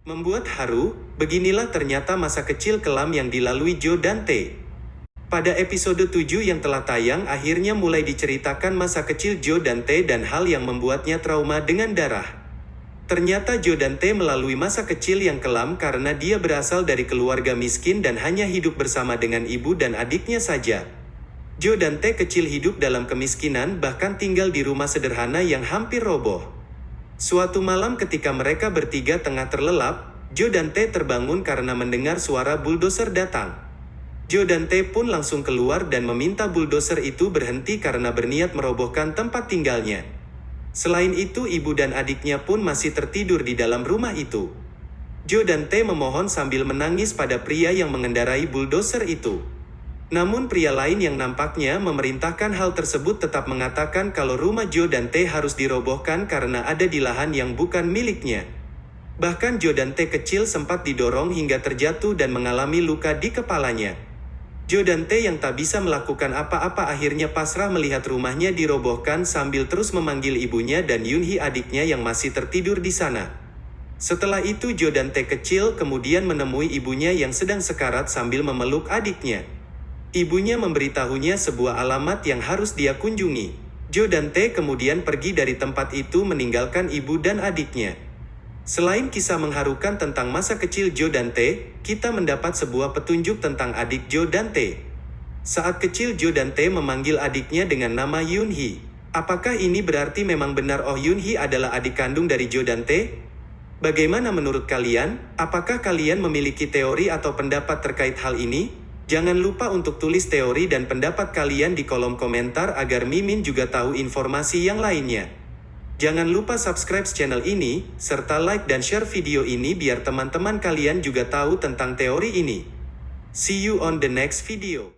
Membuat haru, beginilah ternyata masa kecil kelam yang dilalui Joe Dante. Pada episode 7 yang telah tayang akhirnya mulai diceritakan masa kecil Joe Dante dan hal yang membuatnya trauma dengan darah. Ternyata Joe Dante melalui masa kecil yang kelam karena dia berasal dari keluarga miskin dan hanya hidup bersama dengan ibu dan adiknya saja. Joe Dante kecil hidup dalam kemiskinan bahkan tinggal di rumah sederhana yang hampir roboh. Suatu malam ketika mereka bertiga tengah terlelap, Joe dan T terbangun karena mendengar suara bulldozer datang. Joe dan T pun langsung keluar dan meminta bulldozer itu berhenti karena berniat merobohkan tempat tinggalnya. Selain itu ibu dan adiknya pun masih tertidur di dalam rumah itu. Joe dan T memohon sambil menangis pada pria yang mengendarai bulldozer itu. Namun pria lain yang nampaknya memerintahkan hal tersebut tetap mengatakan kalau rumah Joe dan T harus dirobohkan karena ada di lahan yang bukan miliknya. Bahkan Joe dan T kecil sempat didorong hingga terjatuh dan mengalami luka di kepalanya. Joe dan T yang tak bisa melakukan apa-apa akhirnya pasrah melihat rumahnya dirobohkan sambil terus memanggil ibunya dan Yunhee adiknya yang masih tertidur di sana. Setelah itu Joe dan T kecil kemudian menemui ibunya yang sedang sekarat sambil memeluk adiknya. Ibunya memberitahunya sebuah alamat yang harus dia kunjungi. Joe dan T kemudian pergi dari tempat itu meninggalkan ibu dan adiknya. Selain kisah mengharukan tentang masa kecil Joe dan T, kita mendapat sebuah petunjuk tentang adik Joe dan T. Saat kecil Joe dan T memanggil adiknya dengan nama Yun Hee. Apakah ini berarti memang benar Oh Yun Hee adalah adik kandung dari Joe dan T? Bagaimana menurut kalian? Apakah kalian memiliki teori atau pendapat terkait hal ini? Jangan lupa untuk tulis teori dan pendapat kalian di kolom komentar agar Mimin juga tahu informasi yang lainnya. Jangan lupa subscribe channel ini, serta like dan share video ini biar teman-teman kalian juga tahu tentang teori ini. See you on the next video.